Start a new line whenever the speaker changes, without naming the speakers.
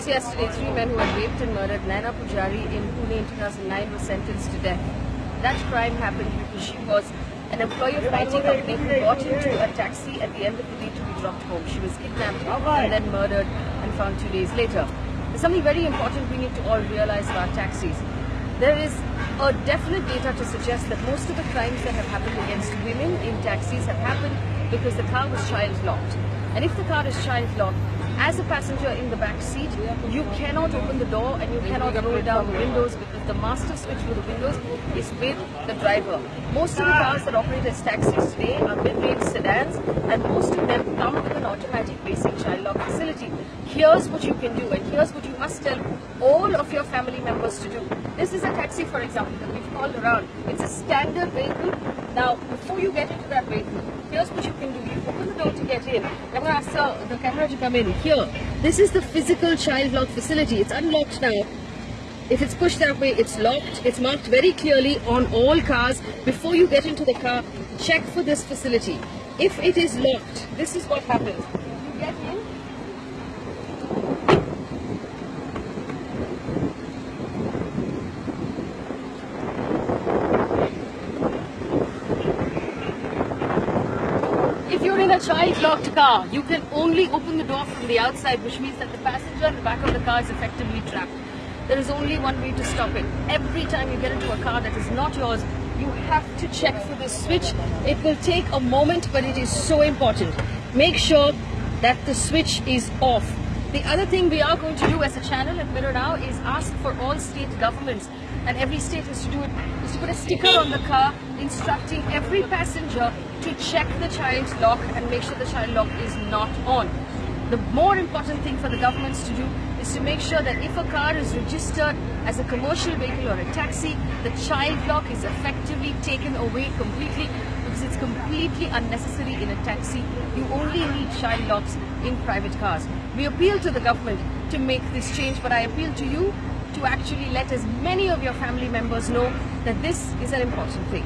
news yesterday, three men who had raped and murdered Naina Pujari in Pune in 2009 were sentenced to death. That crime happened because she was an employee of an IT company who got into a taxi at the end of the day to be dropped home. She was kidnapped and then murdered and found two days later. There's something very important we need to all realize about taxis. There is a definite data to suggest that most of the crimes that have happened against women in taxis have happened because the car was child locked. And if the car is child locked, as a passenger in the back seat, you cannot open the door and you cannot roll down the windows because the master switch for the windows is with the driver. Most of the cars that operate as taxis today are mid-range sedans and most of them come with an automatic basic child Here's what you can do and here's what you must tell all of your family members to do. This is a taxi, for example, that we've called around. It's a standard vehicle. Now, before you get into that vehicle, here's what you can do. You open the door to get in. I'm going to ask the camera to come in. Here, this is the physical child lock facility. It's unlocked now. If it's pushed that way, it's locked. It's marked very clearly on all cars. Before you get into the car, check for this facility. If it is locked, this is what happens. You get in, If you're in a child-locked car, you can only open the door from the outside, which means that the passenger in the back of the car is effectively trapped. There is only one way to stop it. Every time you get into a car that is not yours, you have to check for this switch. It will take a moment, but it is so important. Make sure that the switch is off. The other thing we are going to do as a channel at Mirror Now is ask for all state governments, and every state has to do it, is to put a sticker on the car instructing every passenger to check the child's lock and make sure the child lock is not on. The more important thing for the governments to do is to make sure that if a car is registered as a commercial vehicle or a taxi, the child lock is effectively taken away completely because it's completely unnecessary in a taxi. You only need child locks in private cars. We appeal to the government to make this change, but I appeal to you to actually let as many of your family members know that this is an important thing.